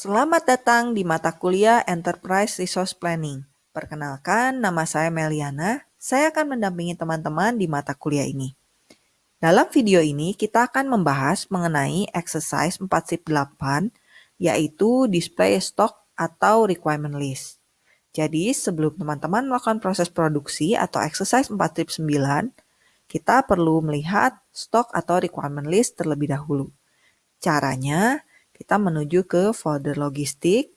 Selamat datang di mata kuliah Enterprise Resource Planning. Perkenalkan, nama saya Meliana. Saya akan mendampingi teman-teman di mata kuliah ini. Dalam video ini, kita akan membahas mengenai exercise 4.8, yaitu display stock atau requirement list. Jadi, sebelum teman-teman melakukan proses produksi atau exercise 4.9, kita perlu melihat stok atau requirement list terlebih dahulu. Caranya, kita menuju ke folder logistik,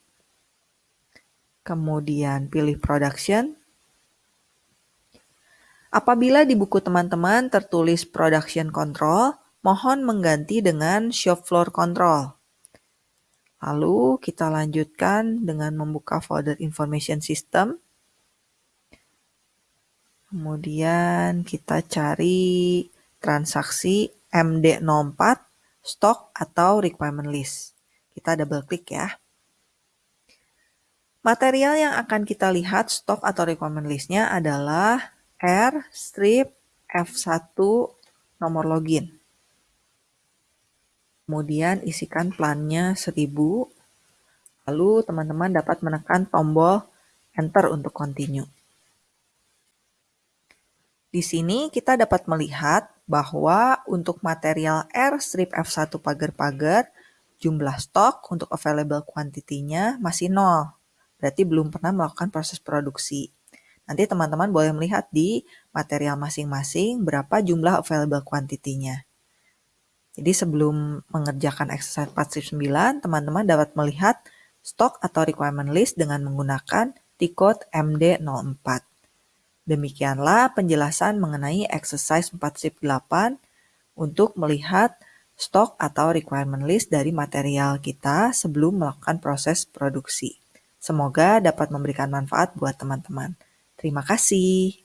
kemudian pilih production. Apabila di buku teman-teman tertulis production control, mohon mengganti dengan shop floor control. Lalu kita lanjutkan dengan membuka folder information system. Kemudian kita cari transaksi MD04 stock atau requirement list. Kita double klik ya. Material yang akan kita lihat stok atau requirement listnya adalah R strip F1 nomor login. Kemudian isikan plannya 1000. Lalu teman-teman dapat menekan tombol enter untuk continue. Di sini kita dapat melihat bahwa untuk material R strip F1 pagar-pagar, jumlah stok untuk available quantity-nya masih nol. Berarti belum pernah melakukan proses produksi. Nanti teman-teman boleh melihat di material masing-masing berapa jumlah available quantity-nya. Jadi sebelum mengerjakan exercise 49, teman-teman dapat melihat stok atau requirement list dengan menggunakan T-code MD04. Demikianlah penjelasan mengenai exercise 48 untuk melihat stok atau requirement list dari material kita sebelum melakukan proses produksi. Semoga dapat memberikan manfaat buat teman-teman. Terima kasih.